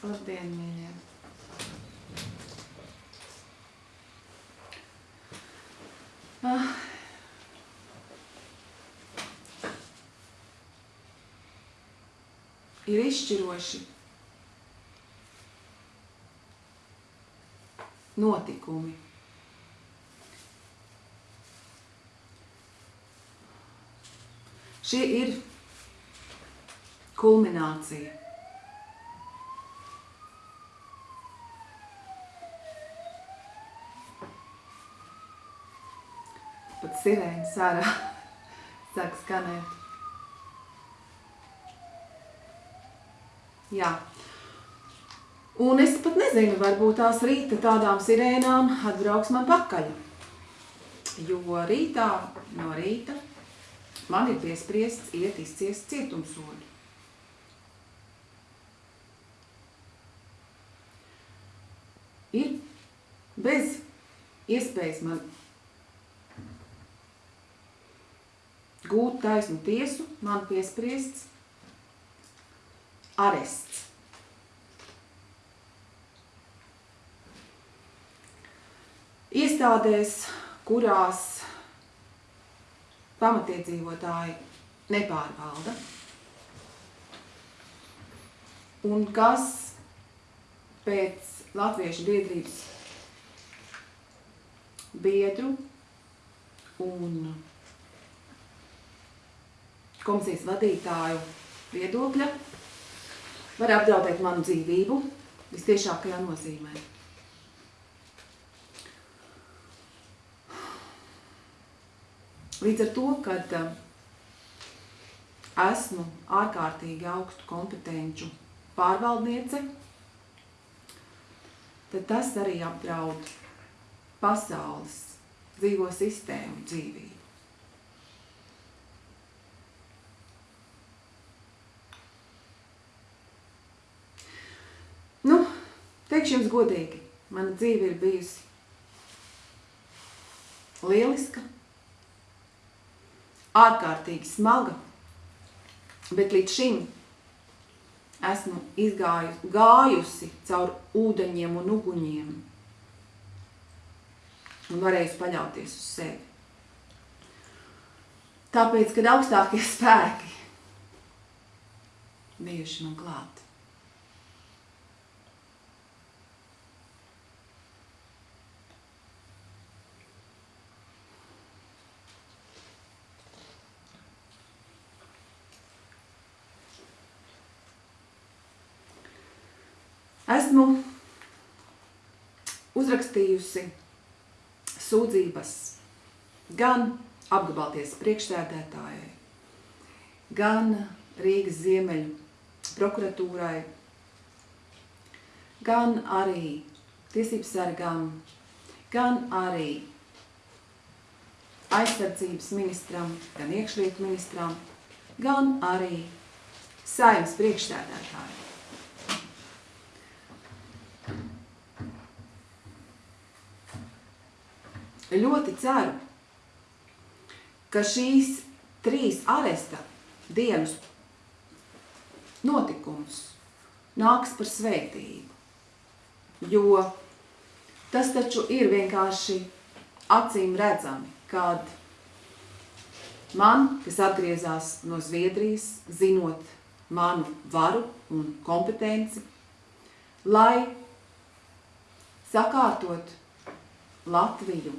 Labdien, mīļie! Ah. Ir izšķiroši notikumi. Šī ir kulminācija. Pat sirēnas ārā sāk skanēt. Jā. Un es pat nezinu, varbūt tās rīta tādām sirēnām atbrauks man pakaļ. Jo rītā no rīta man ir piespriests iet izciest cietumsodu. Ir bez iespējas man gūt taisnu tiesu, man piespriests arests. Iestādēs, kurās pamatiedzīvotāji nepārvalda un kas pēc Latviešu biedrības biedru un komisijas vadītāju viedokļa var apdraudēt manu dzīvību vistiešākajā nozīmē. Līdz ar to, kad uh, esmu ārkārtīgi augstu kompetenču pārvaldniece, tad tas arī apdraud pasaules dzīvo sistēmu dzīvību. Teikšu jums godīgi, mana dzīve ir bijusi lieliska, ārkārtīgi smaga, bet līdz šim esmu izgājusi, gājusi caur ūdeņiem un uguņiem un varējusi paļauties uz sevi. Tāpēc, kad augstākie spēki bijuši man klāt. Esmu uzrakstījusi sūdzības gan apgabalties priekšsēdētājai, gan Rīgas ziemeļu prokuratūrai, gan arī tiesības sargam, gan arī aizsardzības ministram, gan iekšlietu ministram, gan arī saimnes priekšsēdētājai. Ļoti ceru, ka šīs trīs aresta dienas notikums nāks par svētību. Jo tas taču ir vienkārši acīm redzami, kad man, kas atgriezās no Zviedrijas, zinot manu varu un kompetenci, lai sakārtot Latviju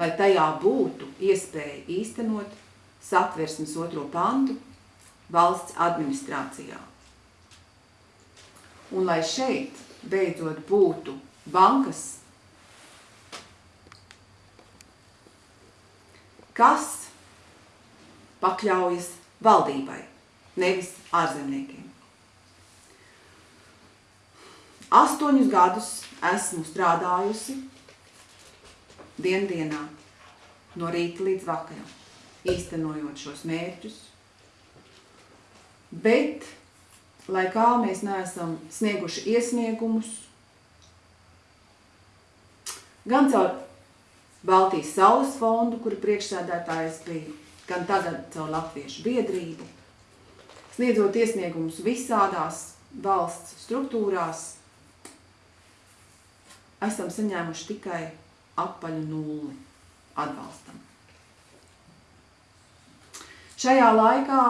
lai tajā būtu iespēja īstenot satversmes otro pantu valsts administrācijā. Un lai šeit beidzot būtu bankas, kas pakļaujas valdībai, nevis ārzemniekiem. Astoņus gadus esmu strādājusi diendienā, no rīta līdz vakaram, īstenojot šos mērķus. Bet, lai kā mēs neesam snieguši iesniegumus, gan caur Baltijas saules fondu, kura priekšsēdētājs bija, gan tagad caur Latviešu biedrību, sniedzot iesniegumus visādās valsts struktūrās, esam saņēmuši tikai apaļu nulli atbalstam. Šajā laikā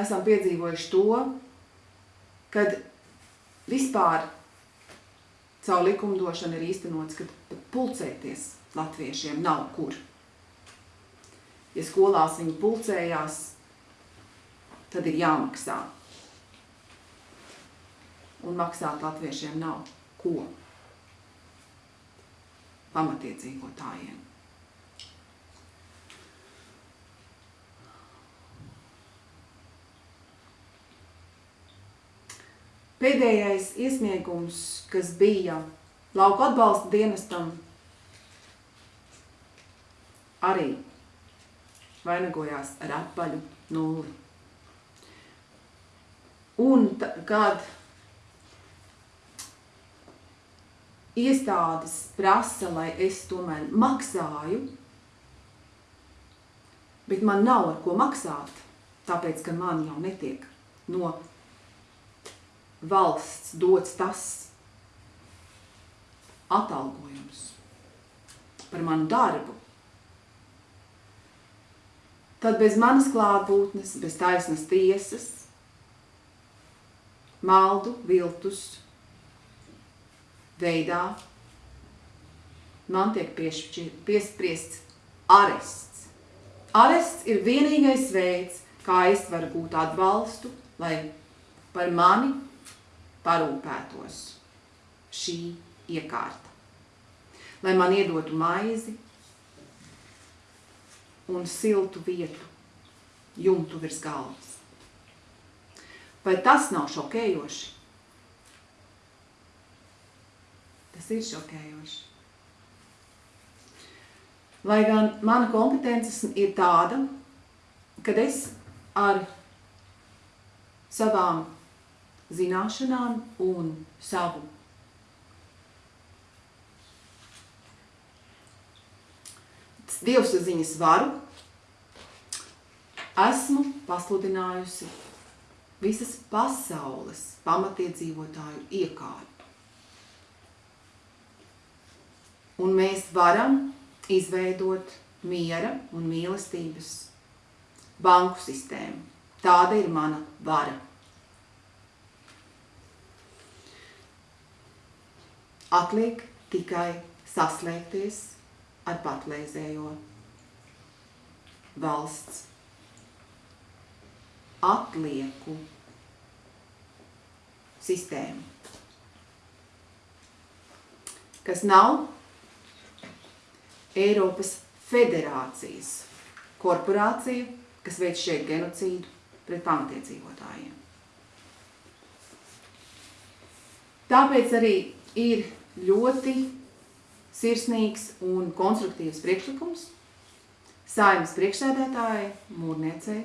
esam piedzīvojuši to, kad vispār caur likumdošanu ir īstenots, ka pulcēties latviešiem nav kur. Ja skolās viņi pulcējās, tad ir jāmaksā. Un maksāt latviešiem nav ko pamatiedzīvotājiem. Pēdējais iesniegums, kas bija lauku atbalsta dienestam, arī vainagojās ar apaļu nulli. Un kad iestādes prasa, lai es tomēr maksāju, bet man nav ar ko maksāt, tāpēc, ka man jau netiek no valsts dots tas atalgojums par manu darbu. Tad bez manas klātbūtnes, bez taisnas tiesas, maldu, viltus, veidā man tiek piespriests arests. Arests ir vienīgais veids, kā es varu būt atbalstu, lai par mani parūpētos šī iekārta. Lai man iedotu maizi un siltu vietu, jumtu virs galvas. Vai tas nav šokējoši? Tas ir šokējoši. Lai gan mana kompetences ir tāda, kad es ar savām zināšanām un savu dievsaziņas varu esmu pasludinājusi visas pasaules pamatiedzīvotāju iekārtu. Un mēs varam izveidot miera un mīlestības banku sistēmu. Tāda ir mana vara. Atliek tikai saslēgties ar patreizējo valsts atlieku sistēmu, kas nav Eiropas federācijas korporācija, kas veic šeit genocīdu pret pamatiedzīvotājiem. Tāpēc arī ir ļoti sirsnīgs un konstruktīvs priekšlikums saimas priekšsēdētāja mūrniecei,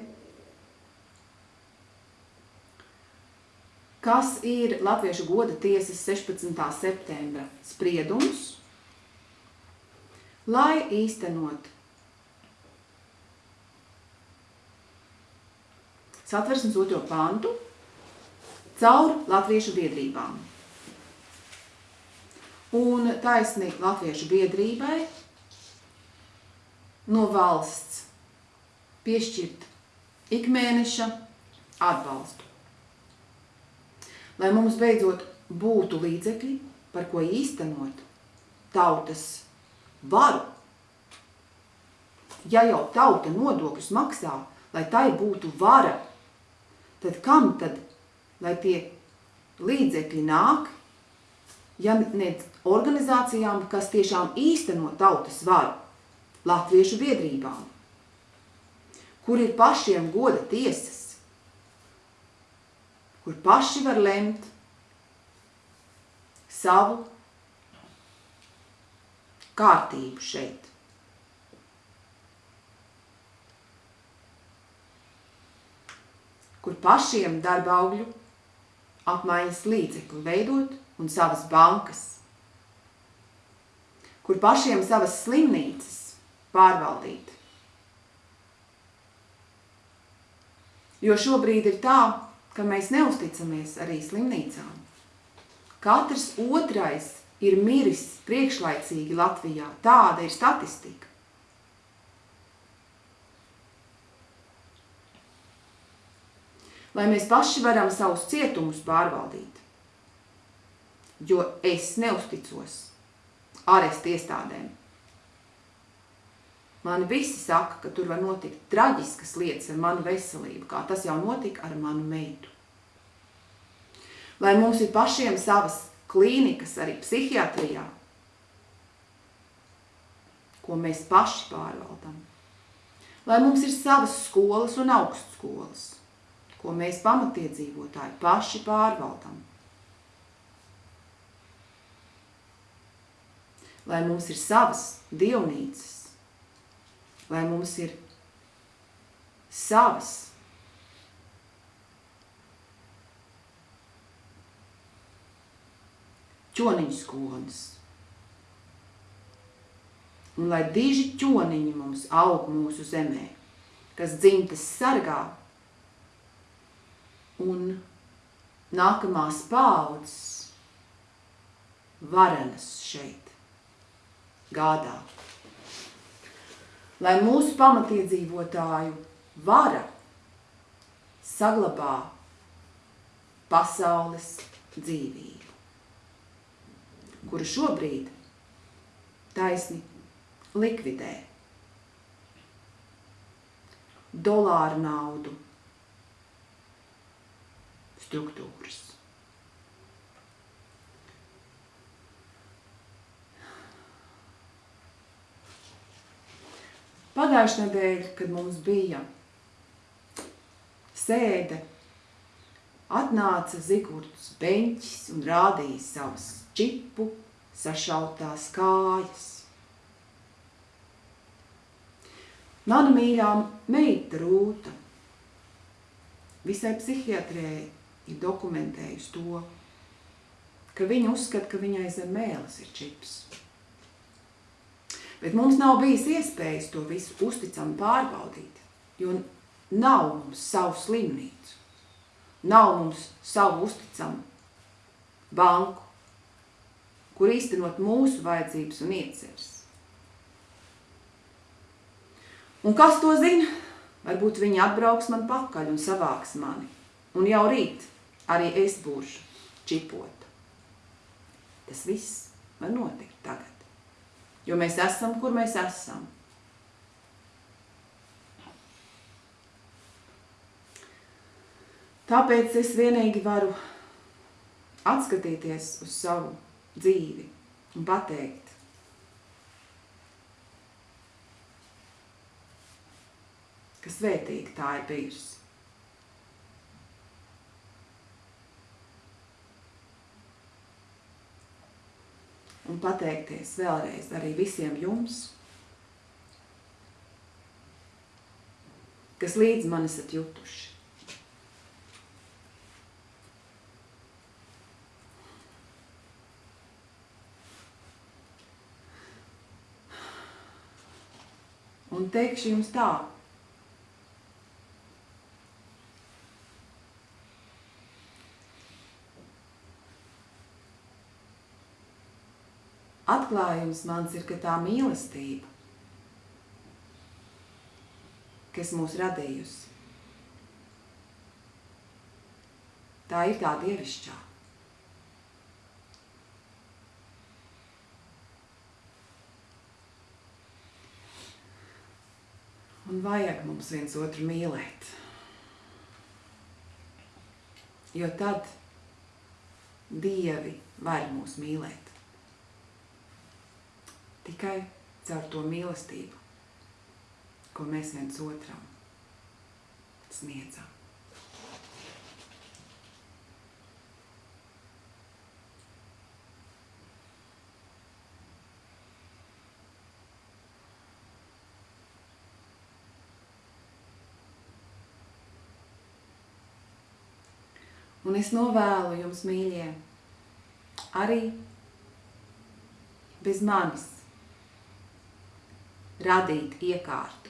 kas ir Latviešu goda tiesas 16. septembra spriedums, lai īstenot satversmes otro pantu caur latviešu biedrībām. Un taisni latviešu biedrībai no valsts piešķirt ikmēneša atbalstu. Lai mums beidzot būtu līdzekļi, par ko īstenot tautas varu. Ja jau tauta nodokļus maksā, lai tai būtu vara, tad kam tad, lai tie līdzekļi nāk, ja ne organizācijām, kas tiešām īsteno tautas varu, latviešu biedrībām, kur ir pašiem goda tiesas, kur paši var lemt savu kārtību šeit. Kur pašiem darba augļu apmaiņas līdzekļu veidot un savas bankas, kur pašiem savas slimnīcas pārvaldīt. Jo šobrīd ir tā, ka mēs neusticamies arī slimnīcām. Katrs otrais ir miris priekšlaicīgi Latvijā. Tāda ir statistika. Lai mēs paši varam savus cietumus pārvaldīt. Jo es neusticos arestu iestādēm. Man visi saka, ka tur var notikt traģiskas lietas ar manu veselību, kā tas jau notika ar manu meitu. Lai mums ir pašiem savas klīnikas arī psihiatrijā, ko mēs paši pārvaldam. Lai mums ir savas skolas un augstskolas, ko mēs pamatiedzīvotāji paši pārvaldam. Lai mums ir savas dievnīcas, lai mums ir savas ķoniņu skolas. Un lai diži ķoniņi mums aug mūsu zemē, kas dzimtas sargā. Un nākamās paudzes varenas šeit gādā. Lai mūsu pamatiedzīvotāju vara saglabā pasaules dzīvību kuru šobrīd taisni likvidē dolāru naudu struktūras. Pagājušajā nedēļā, kad mums bija sēde, atnāca Zigorts Beņķis un rādīja savas čipu sašautās kājas. Mana mīļā meita Rūta visai psihiatrē ir dokumentējusi to, ka viņa uzskata, ka viņai zem mēles ir čips. Bet mums nav bijis iespējas to visu uzticami pārbaudīt, jo nav mums savu slimnīcu, nav mums savu usticamu banku, kur īstenot mūsu vajadzības un ieceres. Un kas to zina? Varbūt viņi atbrauks man pakaļ un savāks mani. Un jau rīt arī es būšu čipota. Tas viss var notikt tagad. Jo mēs esam, kur mēs esam. Tāpēc es vienīgi varu atskatīties uz savu dzīvi un pateikt, ka svētīga tā ir bijusi. Un pateikties vēlreiz arī visiem jums, kas līdz man esat jutuši. un teikšu jums tā. Atklājums mans ir, ka tā mīlestība, kas mūs radījusi, tā ir tā dievišķā. Un vajag mums viens otru mīlēt. Jo tad dievi var mūs mīlēt. Tikai caur to mīlestību, ko mēs viens otram sniedzam. Un es novēlu jums, mīļie, arī bez manis radīt iekārtu.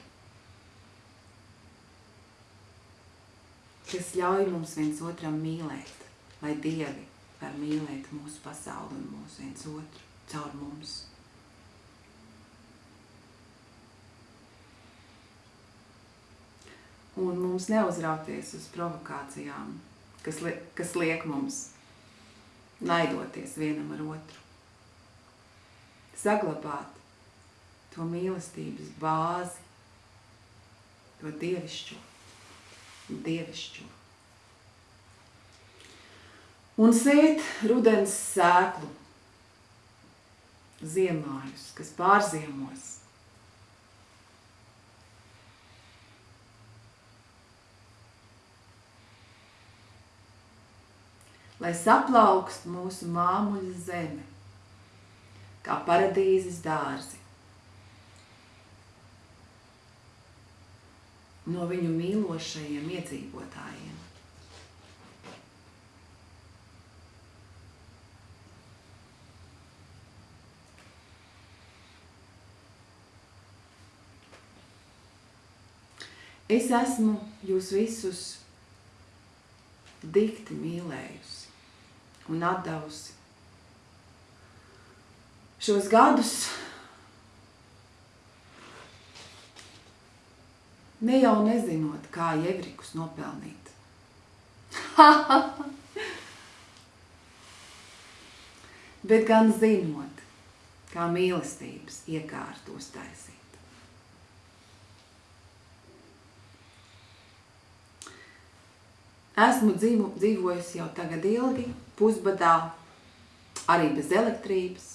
kas ļauj mums viens otram mīlēt, lai Dievi var mīlēt mūsu pasauli un mūsu viens otru caur mums. Un mums neuzrauties uz provokācijām, kas, li kas liek mums naidoties vienam ar otru. Saglabāt to mīlestības bāzi, to dievišķo, dievišķo. Un sēt rudens sēklu, ziemājus, kas pārziemos. Lai saplaukst mūsu māmuļa zeme, kā paradīzes dārzi. No viņu mīlošajiem iedzīvotājiem. Es esmu jūs visus dikti mīlējusi un atdevusi. Šos gadus ne jau nezinot, kā jevrikus nopelnīt. Bet gan zinot, kā mīlestības iekārtos taisīt. Esmu dzīvo, dzīvojusi jau tagad ilgi, pusbadā, arī bez elektrības.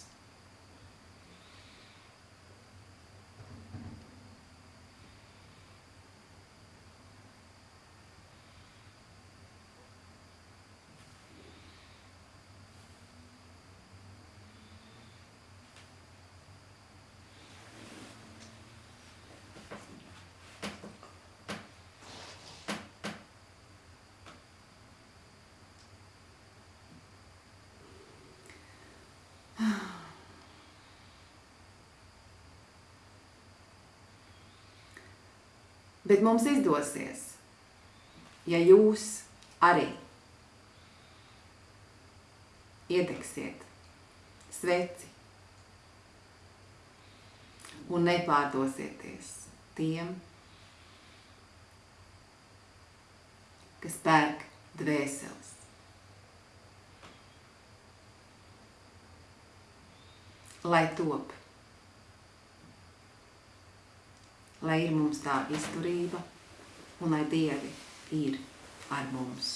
Bet mums izdosies, ja jūs arī iedegsiet sveci un nepārdosieties tiem, kas pērk dvēseles. Lai top lai ir mums tā izturība un lai Dievi ir ar mums.